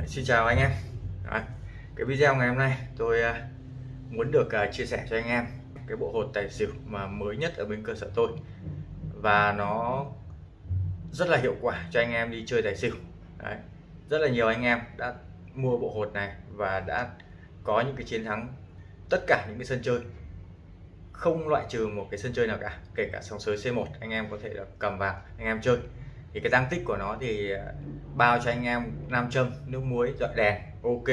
Đấy, Xin chào anh em. Đấy, Cái video ngày hôm nay tôi à, muốn được à, chia sẻ cho anh em cái bộ hột tài xỉu mà mới nhất ở bên cơ sở tôi. Và nó rất là hiệu quả cho anh em đi chơi tài xỉu. Đấy. rất là nhiều anh em đã mua bộ hột này và đã có những cái chiến thắng tất cả những cái sân chơi. Không loại trừ một cái sân chơi nào cả kể cả sòng sới C1 anh em có thể là cầm vào anh em chơi thì cái tăng tích của nó thì ờ, bao cho anh em nam châm nước muối dọi đèn ok.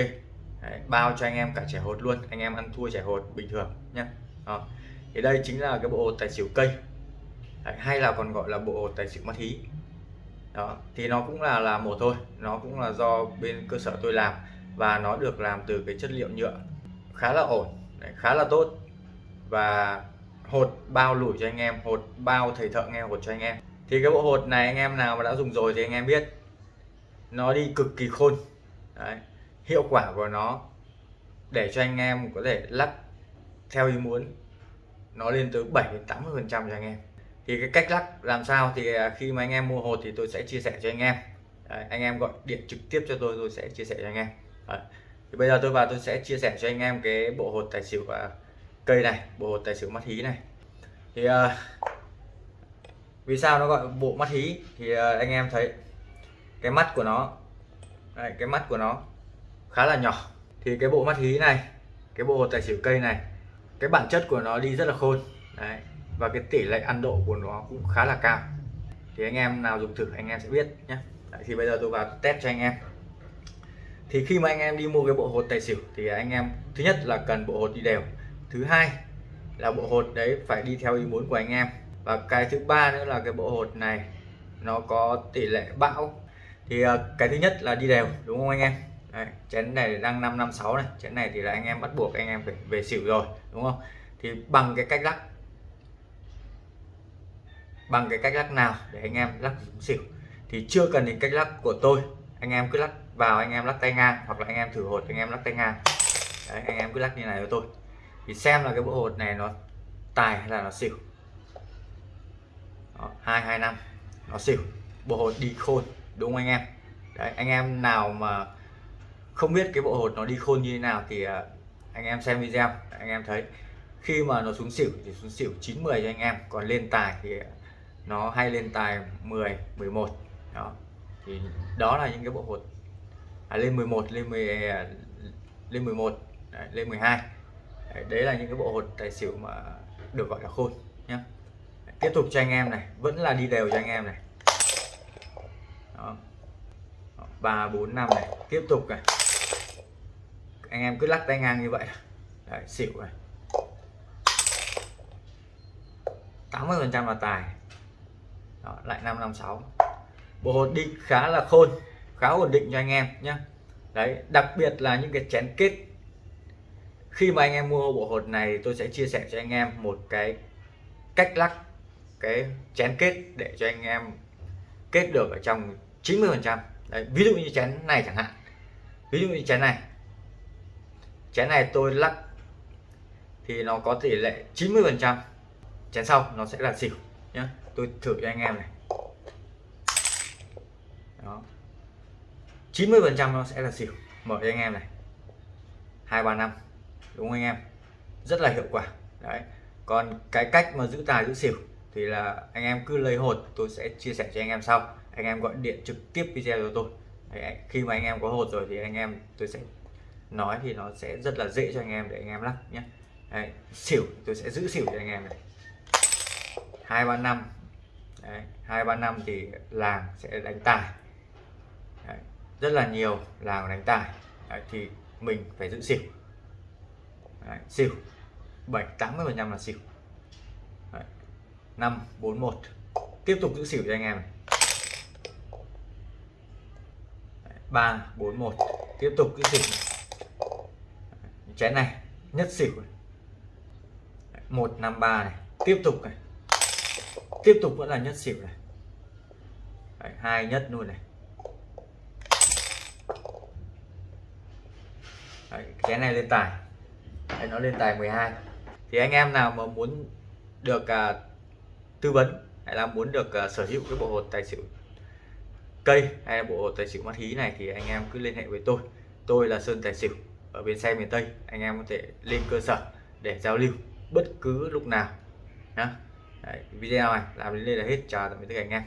Đấy, bao cho anh em cả trẻ hột luôn anh em ăn thua trẻ hột bình thường nhé Đó. thì đây chính là cái bộ hột tài xỉu cây. Đấy, hay là còn gọi là bộ hột tài xỉu mắt hí đó thì nó cũng là là một thôi nó cũng là do bên cơ sở tôi làm và nó được làm từ cái chất liệu nhựa khá là ổn Đấy, khá là tốt. Và hột bao lủi cho anh em hột bao thầy thợ nghe hột cho anh em thì cái bộ hột này anh em nào mà đã dùng rồi thì anh em biết nó đi cực kỳ khôn Đấy. hiệu quả của nó để cho anh em có thể lắc theo ý muốn nó lên tới 7 đến 80 phần trăm cho anh em thì cái cách lắc làm sao thì à, khi mà anh em mua hột thì tôi sẽ chia sẻ cho anh em Đấy, anh em gọi điện trực tiếp cho tôi tôi sẽ chia sẻ cho anh em Đấy. thì bây giờ tôi vào tôi sẽ chia sẻ cho anh em cái bộ hột tài xỉu và cây này bộ hột tài xỉu mắt hí này thì uh, vì sao nó gọi bộ mắt hí? Thì ờ, anh em thấy cái mắt của nó đây, cái mắt của nó khá là nhỏ. Thì cái bộ mắt hí này cái bộ hột tài xỉu cây này cái bản chất của nó đi rất là khôn Đấy. và cái tỷ lệ ăn độ của nó cũng khá là cao. Thì anh em nào dùng thử anh em sẽ biết nhé. Đấy, thì bây giờ tôi vào test cho anh em. Thì khi mà anh em đi mua cái bộ hột tài xỉu thì anh em thứ nhất là cần bộ hột đi đều. Thứ hai là bộ hột đấy phải đi theo ý muốn của anh em và cái thứ ba nữa là cái bộ hột này nó có tỷ lệ bão. Thì ờ, cái thứ nhất là đi đều đúng không anh em? Đấy, chén này đang 556 này chén này thì là anh em bắt buộc anh em phải về xỉu rồi đúng không? Thì bằng cái cách lắc bằng cái cách lắc nào để anh em lắc xỉu? Thì chưa cần đến cách lắc của tôi anh em cứ lắc vào anh em lắc tay ngang hoặc là anh em thử hột anh em lắc tay ngang. Đấy, anh em cứ lắc như này cho tôi. Thì xem là cái bộ hột này nó tài hay là nó xỉu hai hai năm. Nó xỉu. Bộ hột đi khôn đúng không anh em? Đấy anh em nào mà không biết cái bộ hột nó đi khôn như thế nào thì à, anh em xem video. Anh em thấy khi mà nó xuống xỉu thì xuống xỉu 9 10 cho anh em. Còn lên tài thì nó hay lên tài 10 11 đó thì đó là những cái bộ hột. À, lên 11 lên 10 à, lên 11 đấy, lên 12 đấy, đấy là những cái bộ hột tài xỉu mà được gọi là khôn nhé tiếp tục cho anh em này vẫn là đi đều cho anh em này. Ba bốn năm này tiếp tục này. Anh em cứ lắc tay ngang như vậy. Đấy, xỉu này. 80 phần trăm là tài. Đó, lại 556 bộ hột đi khá là khôn khá ổn định cho anh em nhé đấy đặc biệt là những cái chén kết. Khi mà anh em mua bộ hột này tôi sẽ chia sẻ cho anh em một cái cách lắc cái chén kết để cho anh em kết được ở trong 90 phần trăm. Ví dụ như chén này chẳng hạn. Ví dụ như chén này. Chén này tôi lắc thì nó có tỷ lệ 90 phần trăm. Chén sau nó sẽ là xỉu nhé tôi thử cho anh em này. Đó. 90 phần trăm nó sẽ là xỉu. Mở cho anh em này. hai ba năm. Đúng không anh em? Rất là hiệu quả. Đấy. Còn cái cách mà giữ tài giữ xỉu thì là anh em cứ lấy hột tôi sẽ chia sẻ cho anh em sau. Anh em gọi điện trực tiếp video cho tôi. Đấy, khi mà anh em có hột rồi thì anh em tôi sẽ nói thì nó sẽ rất là dễ cho anh em để anh em lắc nhé Đấy, xỉu tôi sẽ giữ xỉu cho anh em này. Hai ba năm. Hai ba năm thì làng sẽ đánh tài. Đấy, rất là nhiều làng đánh tài. Đấy, thì mình phải giữ xỉu. Đấy, xỉu. Bảy tám mươi phần trăm là xỉu năm bốn một. Tiếp tục giữ xỉu cho anh em. Ba bốn một. Tiếp tục giữ xỉu. Chén này nhất xỉu một năm ba này. Tiếp tục này. Tiếp tục vẫn là nhất xỉu này. Đấy, hai nhất luôn này. Đấy, chén này lên tài. Đấy, nó lên tài 12 thì anh em nào mà muốn được uh, tư vấn hay là muốn được uh, sở hữu cái bộ hột tài xỉu cây hay là bộ hột tài xỉu mắt hí này thì anh em cứ liên hệ với tôi. Tôi là Sơn Tài Xỉu ở bên xe miền Tây. Anh em có thể lên cơ sở để giao lưu bất cứ lúc nào Đấy, video này làm đến đây là hết. Chào tạm biệt tất cả anh em.